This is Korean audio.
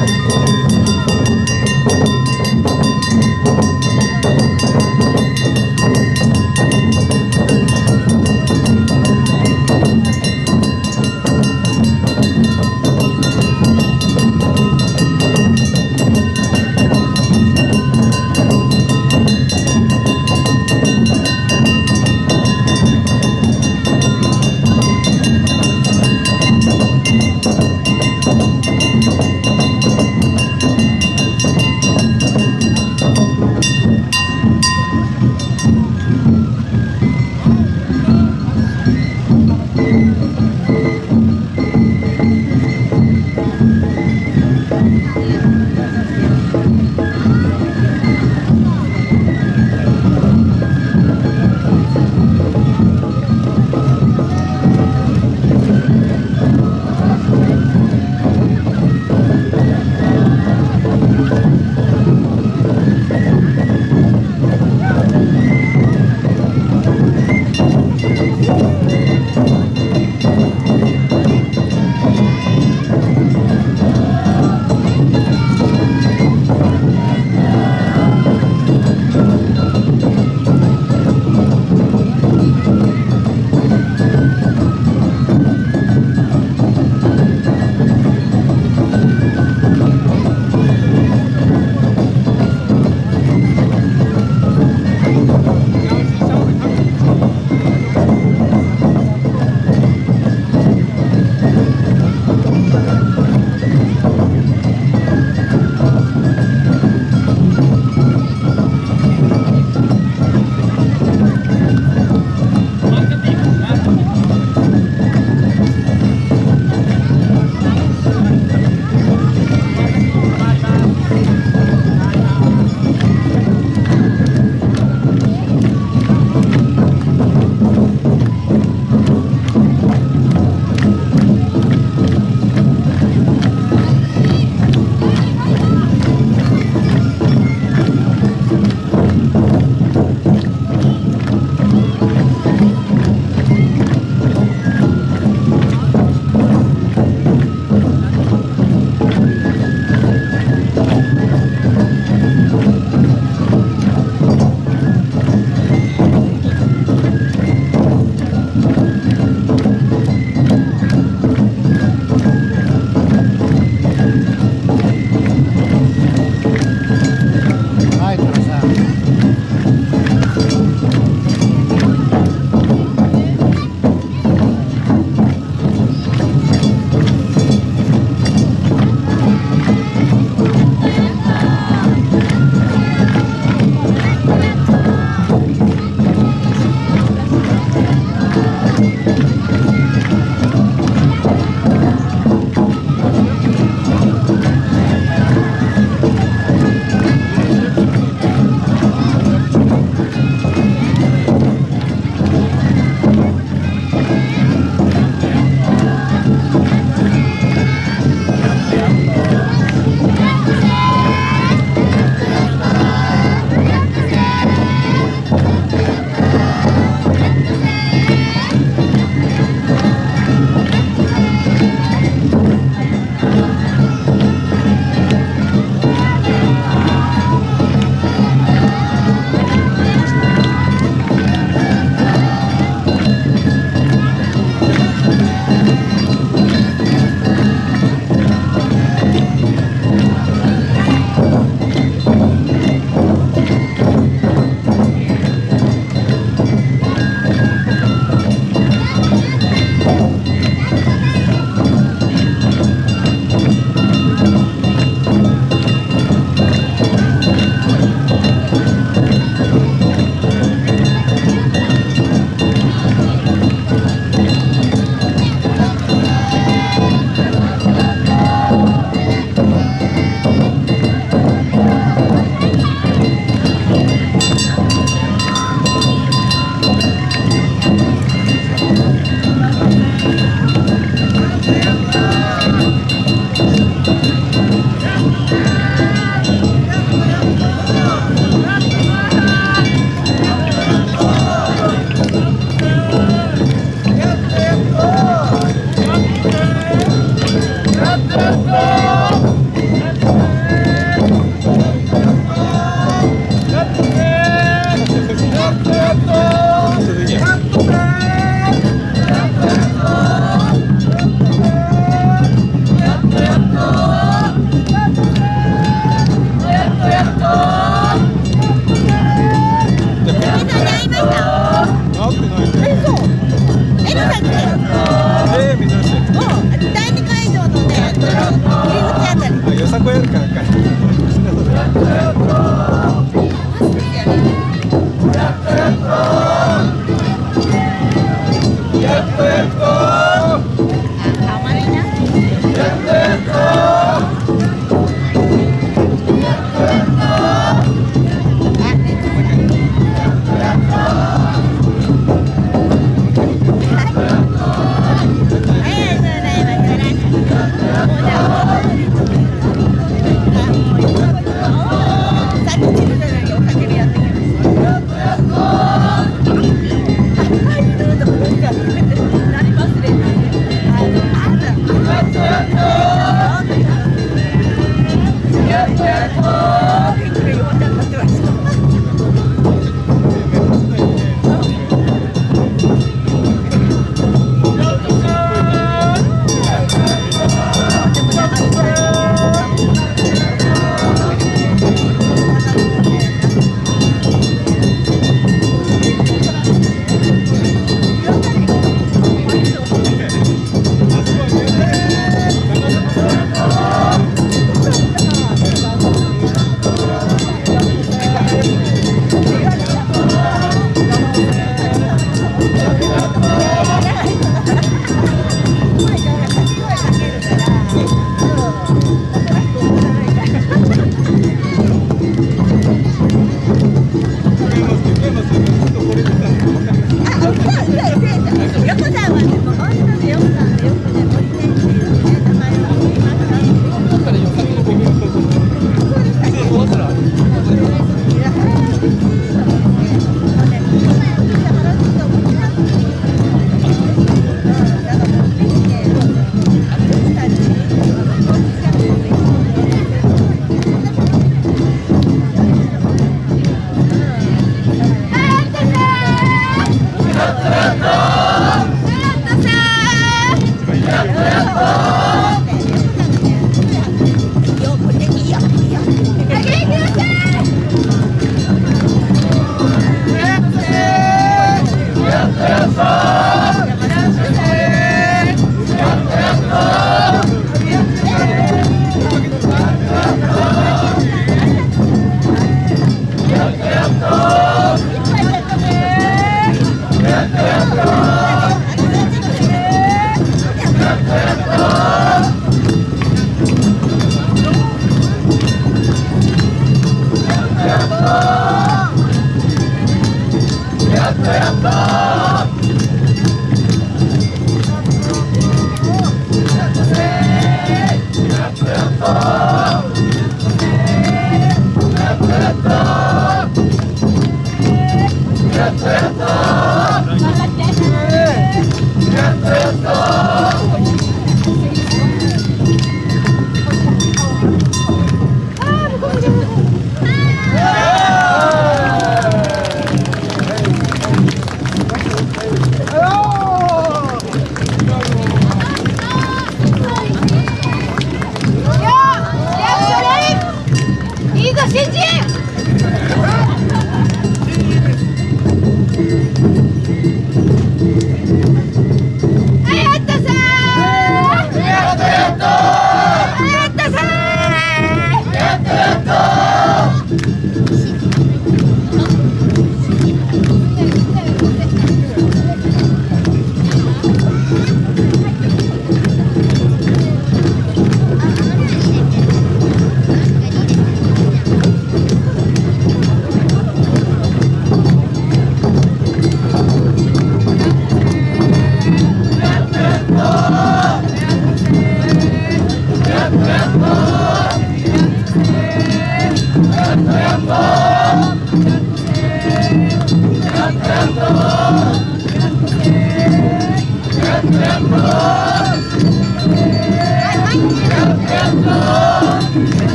감사합니다.